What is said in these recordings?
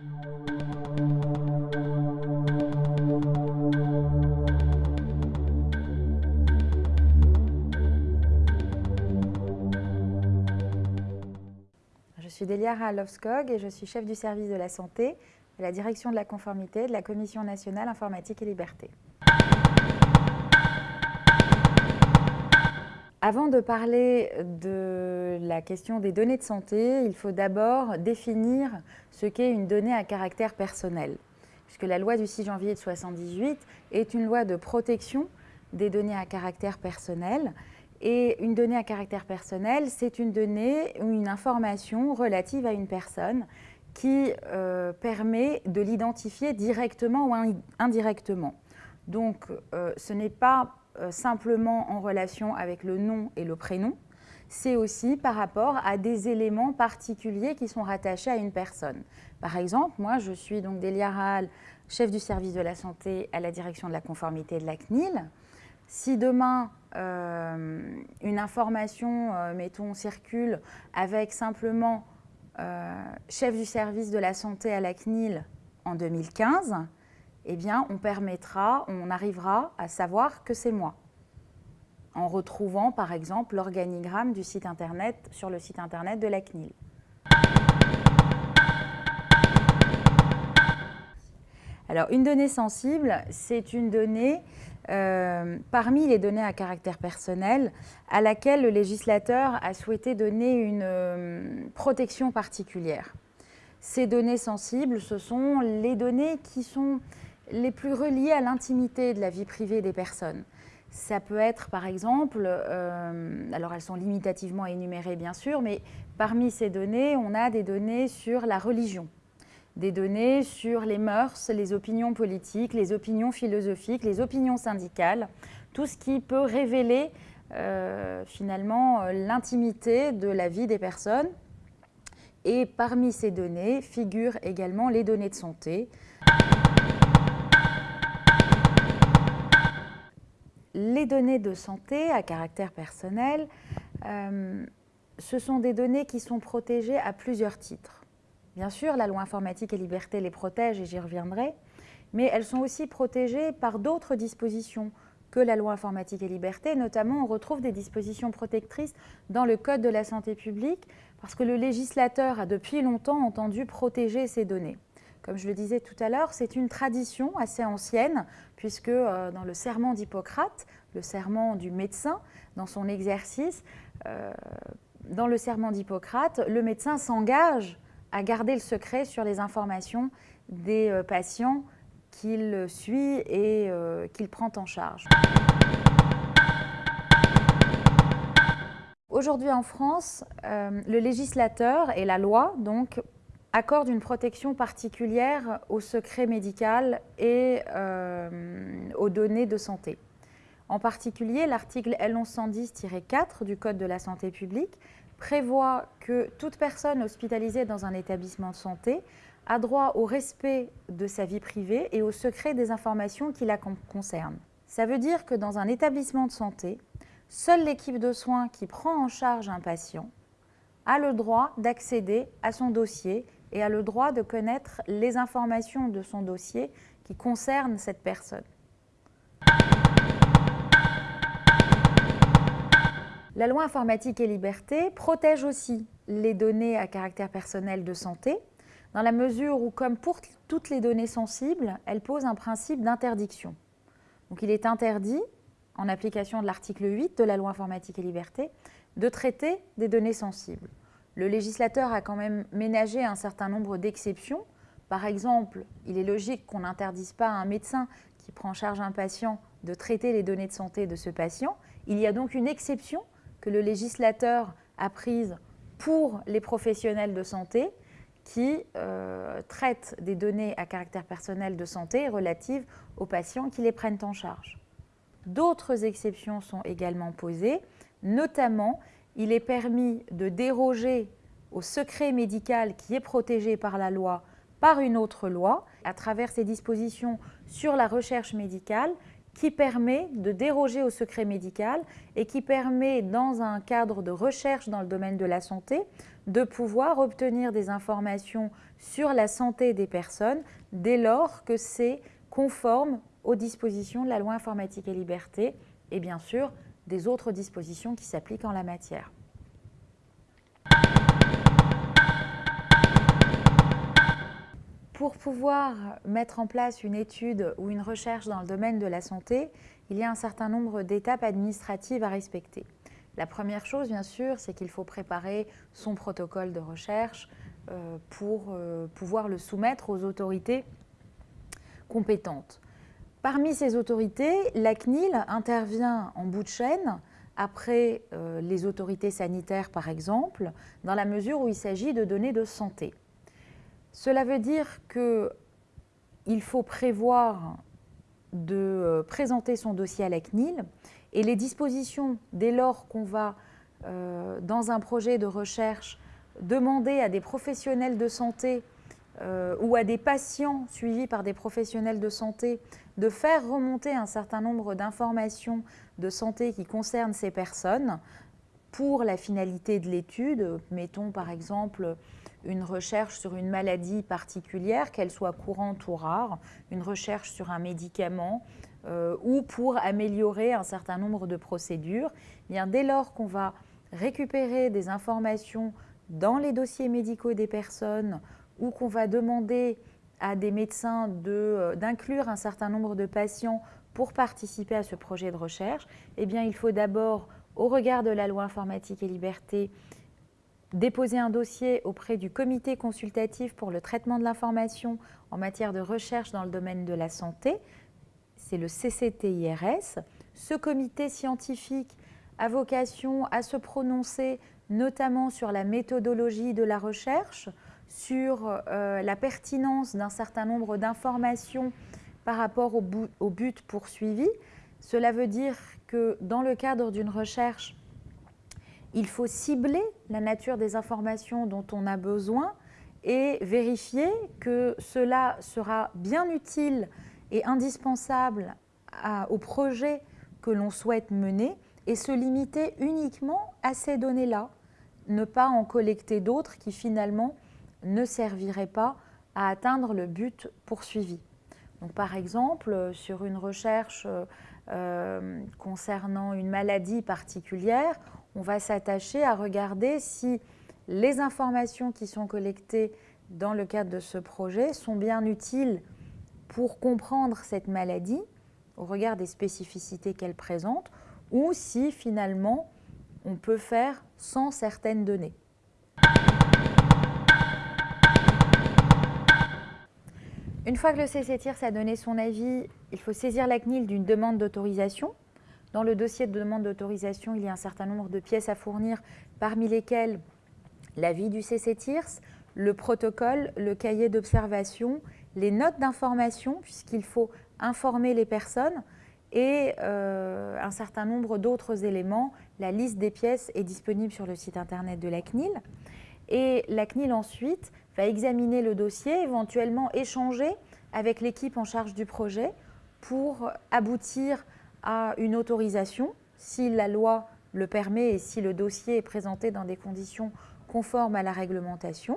Je suis Delia Ralovskog et je suis chef du service de la santé à la direction de la conformité de la Commission nationale informatique et liberté. Avant de parler de la question des données de santé, il faut d'abord définir ce qu'est une donnée à caractère personnel. Puisque la loi du 6 janvier de 1978 est une loi de protection des données à caractère personnel. Et une donnée à caractère personnel, c'est une donnée ou une information relative à une personne qui euh, permet de l'identifier directement ou indirectement. Donc, euh, ce n'est pas euh, simplement en relation avec le nom et le prénom, c'est aussi par rapport à des éléments particuliers qui sont rattachés à une personne. Par exemple, moi, je suis donc Delia Rahal, chef du service de la santé à la direction de la conformité de la CNIL. Si demain, euh, une information, euh, mettons, circule avec simplement chef du service de la santé à la CNIL en 2015, eh bien, on permettra, on arrivera à savoir que c'est moi. En retrouvant, par exemple, l'organigramme du site internet sur le site internet de la CNIL. Alors, une donnée sensible, c'est une donnée euh, parmi les données à caractère personnel à laquelle le législateur a souhaité donner une euh, protection particulière. Ces données sensibles, ce sont les données qui sont les plus reliées à l'intimité de la vie privée des personnes. Ça peut être par exemple, euh, alors elles sont limitativement énumérées bien sûr, mais parmi ces données, on a des données sur la religion, des données sur les mœurs, les opinions politiques, les opinions philosophiques, les opinions syndicales, tout ce qui peut révéler euh, finalement l'intimité de la vie des personnes. Et parmi ces données figurent également les données de santé. Les données de santé à caractère personnel, euh, ce sont des données qui sont protégées à plusieurs titres. Bien sûr, la loi informatique et liberté les protège et j'y reviendrai, mais elles sont aussi protégées par d'autres dispositions que la loi informatique et liberté. Notamment, on retrouve des dispositions protectrices dans le Code de la santé publique parce que le législateur a depuis longtemps entendu protéger ces données. Comme je le disais tout à l'heure, c'est une tradition assez ancienne, puisque euh, dans le serment d'Hippocrate, le serment du médecin, dans son exercice, euh, dans le serment d'Hippocrate, le médecin s'engage à garder le secret sur les informations des euh, patients qu'il suit et qu'il prend en charge. Aujourd'hui en France, le législateur et la loi donc accorde une protection particulière au secret médical et euh, aux données de santé. En particulier, l'article L1110-4 du Code de la santé publique prévoit que toute personne hospitalisée dans un établissement de santé a droit au respect de sa vie privée et au secret des informations qui la concernent. Ça veut dire que dans un établissement de santé, seule l'équipe de soins qui prend en charge un patient a le droit d'accéder à son dossier et a le droit de connaître les informations de son dossier qui concernent cette personne. La loi informatique et liberté protège aussi les données à caractère personnel de santé, dans la mesure où, comme pour toutes les données sensibles, elle pose un principe d'interdiction. Donc il est interdit, en application de l'article 8 de la loi informatique et liberté, de traiter des données sensibles. Le législateur a quand même ménagé un certain nombre d'exceptions. Par exemple, il est logique qu'on n'interdise pas à un médecin qui prend en charge un patient de traiter les données de santé de ce patient. Il y a donc une exception que le législateur a prise pour les professionnels de santé qui euh, traitent des données à caractère personnel de santé relatives aux patients qui les prennent en charge. D'autres exceptions sont également posées, notamment il est permis de déroger au secret médical qui est protégé par la loi par une autre loi, à travers ces dispositions sur la recherche médicale, qui permet de déroger au secret médical et qui permet, dans un cadre de recherche dans le domaine de la santé, de pouvoir obtenir des informations sur la santé des personnes dès lors que c'est conforme aux dispositions de la loi informatique et liberté et bien sûr des autres dispositions qui s'appliquent en la matière. Pour pouvoir mettre en place une étude ou une recherche dans le domaine de la santé, il y a un certain nombre d'étapes administratives à respecter. La première chose, bien sûr, c'est qu'il faut préparer son protocole de recherche euh, pour euh, pouvoir le soumettre aux autorités compétentes. Parmi ces autorités, la CNIL intervient en bout de chaîne après euh, les autorités sanitaires, par exemple, dans la mesure où il s'agit de données de santé. Cela veut dire qu'il faut prévoir de euh, présenter son dossier à la CNIL et les dispositions, dès lors qu'on va, euh, dans un projet de recherche, demander à des professionnels de santé euh, ou à des patients suivis par des professionnels de santé de faire remonter un certain nombre d'informations de santé qui concernent ces personnes pour la finalité de l'étude, mettons par exemple une recherche sur une maladie particulière, qu'elle soit courante ou rare, une recherche sur un médicament euh, ou pour améliorer un certain nombre de procédures. Eh bien, dès lors qu'on va récupérer des informations dans les dossiers médicaux des personnes ou qu'on va demander à des médecins euh, d'inclure un certain nombre de patients pour participer à ce projet de recherche, eh bien, il faut d'abord, au regard de la loi informatique et liberté, déposer un dossier auprès du comité consultatif pour le traitement de l'information en matière de recherche dans le domaine de la santé, c'est le CCTIRS. Ce comité scientifique a vocation à se prononcer notamment sur la méthodologie de la recherche, sur euh, la pertinence d'un certain nombre d'informations par rapport au, au but poursuivi. Cela veut dire que dans le cadre d'une recherche, il faut cibler la nature des informations dont on a besoin et vérifier que cela sera bien utile et indispensable au projet que l'on souhaite mener et se limiter uniquement à ces données-là, ne pas en collecter d'autres qui finalement ne serviraient pas à atteindre le but poursuivi. Donc, par exemple, sur une recherche euh, concernant une maladie particulière, on va s'attacher à regarder si les informations qui sont collectées dans le cadre de ce projet sont bien utiles pour comprendre cette maladie au regard des spécificités qu'elle présente ou si finalement on peut faire sans certaines données. Une fois que le CCTIRS a donné son avis, il faut saisir la CNIL d'une demande d'autorisation dans le dossier de demande d'autorisation, il y a un certain nombre de pièces à fournir, parmi lesquelles l'avis du CCTIRS, le protocole, le cahier d'observation, les notes d'information, puisqu'il faut informer les personnes, et euh, un certain nombre d'autres éléments. La liste des pièces est disponible sur le site internet de la CNIL. Et la CNIL ensuite va examiner le dossier, éventuellement échanger avec l'équipe en charge du projet pour aboutir à une autorisation si la loi le permet et si le dossier est présenté dans des conditions conformes à la réglementation.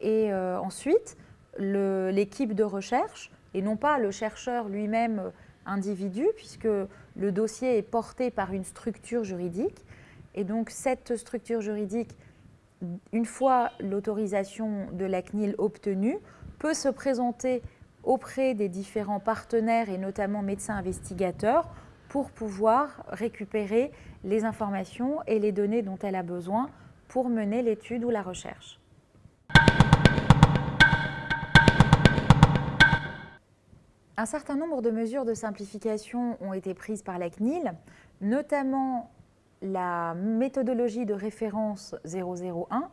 Et euh, ensuite, l'équipe de recherche, et non pas le chercheur lui-même euh, individu, puisque le dossier est porté par une structure juridique. Et donc cette structure juridique, une fois l'autorisation de la CNIL obtenue, peut se présenter auprès des différents partenaires et notamment médecins investigateurs pour pouvoir récupérer les informations et les données dont elle a besoin pour mener l'étude ou la recherche. Un certain nombre de mesures de simplification ont été prises par la CNIL, notamment la méthodologie de référence 001.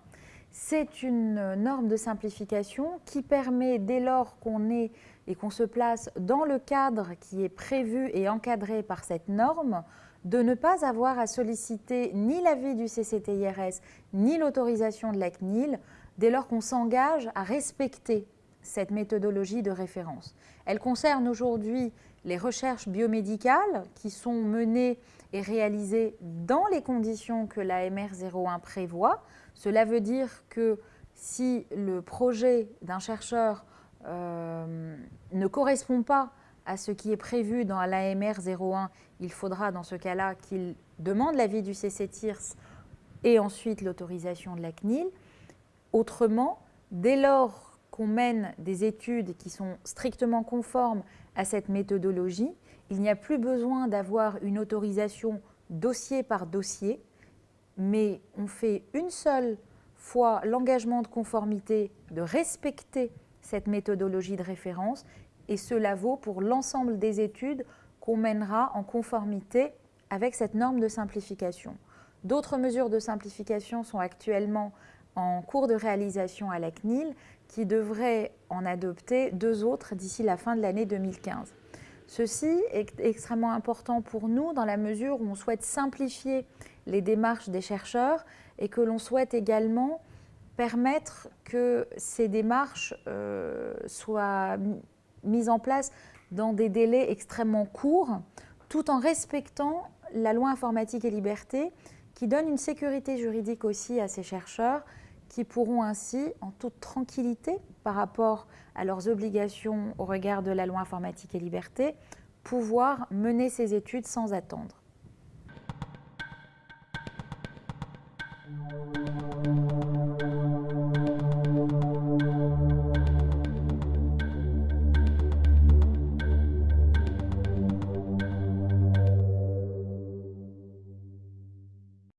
C'est une norme de simplification qui permet, dès lors qu'on est et qu'on se place dans le cadre qui est prévu et encadré par cette norme, de ne pas avoir à solliciter ni l'avis du CCTIRS ni l'autorisation de la CNIL dès lors qu'on s'engage à respecter cette méthodologie de référence. Elle concerne aujourd'hui les recherches biomédicales qui sont menées et réalisées dans les conditions que la MR01 prévoit, Cela veut dire que si le projet d'un chercheur euh, ne correspond pas à ce qui est prévu dans l'AMR 01, il faudra dans ce cas-là qu'il demande l'avis du CCTIRS et ensuite l'autorisation de la CNIL. Autrement, dès lors qu'on mène des études qui sont strictement conformes à cette méthodologie, il n'y a plus besoin d'avoir une autorisation dossier par dossier, mais on fait une seule fois l'engagement de conformité de respecter cette méthodologie de référence et cela vaut pour l'ensemble des études qu'on mènera en conformité avec cette norme de simplification. D'autres mesures de simplification sont actuellement en cours de réalisation à la CNIL qui devraient en adopter deux autres d'ici la fin de l'année 2015. Ceci est extrêmement important pour nous dans la mesure où on souhaite simplifier les démarches des chercheurs et que l'on souhaite également permettre que ces démarches euh, soient mises en place dans des délais extrêmement courts, tout en respectant la loi informatique et liberté qui donne une sécurité juridique aussi à ces chercheurs qui pourront ainsi, en toute tranquillité par rapport à leurs obligations au regard de la loi informatique et liberté, pouvoir mener ces études sans attendre.